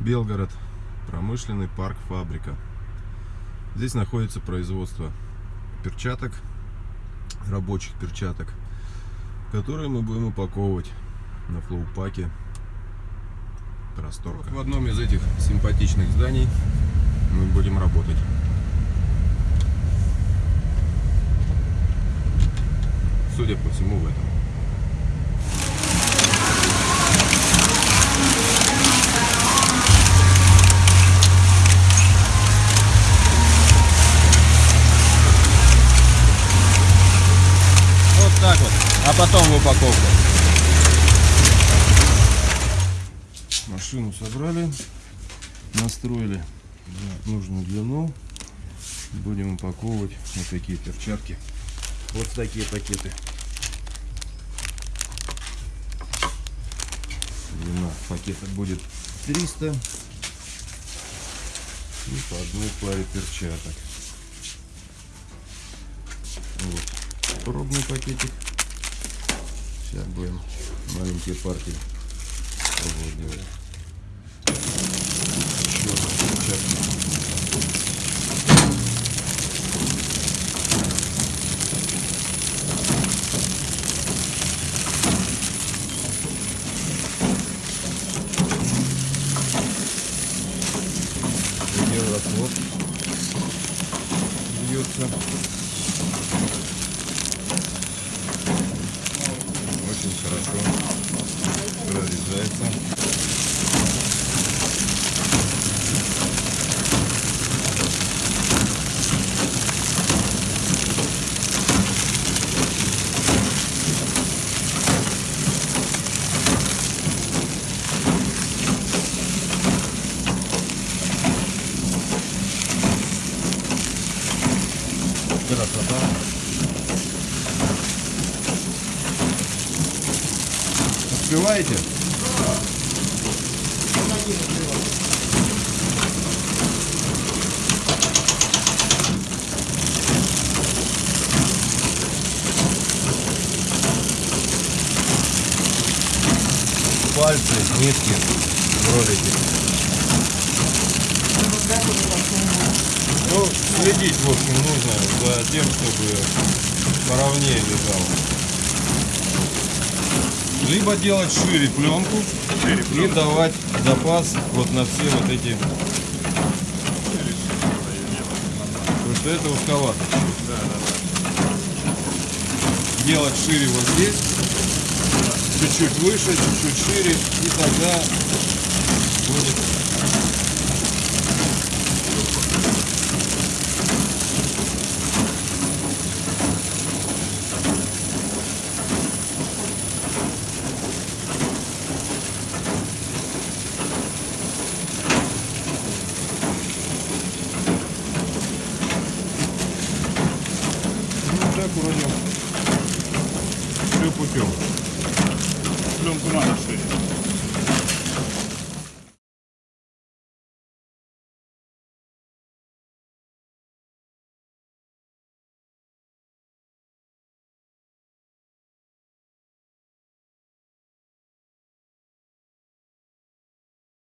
Белгород. Промышленный парк «Фабрика». Здесь находится производство перчаток, рабочих перчаток, которые мы будем упаковывать на флоупаке Просторка. в одном из этих симпатичных зданий мы будем работать. Судя по всему, в этом. А потом в упаковку. Машину собрали, настроили на нужную длину. Будем упаковывать вот такие перчатки. Вот такие пакеты. Длина пакета будет 300 и по одной паре перчаток. Вот пробный пакетик. Сейчас будем маленькие партии пробовать делать. Еще перчатка. Евросвод бьется. Успеваете? Пальцы, нитки, ролики. Ну, следить, в общем, нужно за тем, чтобы поровнее лежало. Либо делать шире пленку и давать запас вот на все вот эти. Потому что это узковато. Делать шире вот здесь, чуть-чуть выше, чуть-чуть шире, и тогда будет Ну так вроде все путем. Пленку надо шире.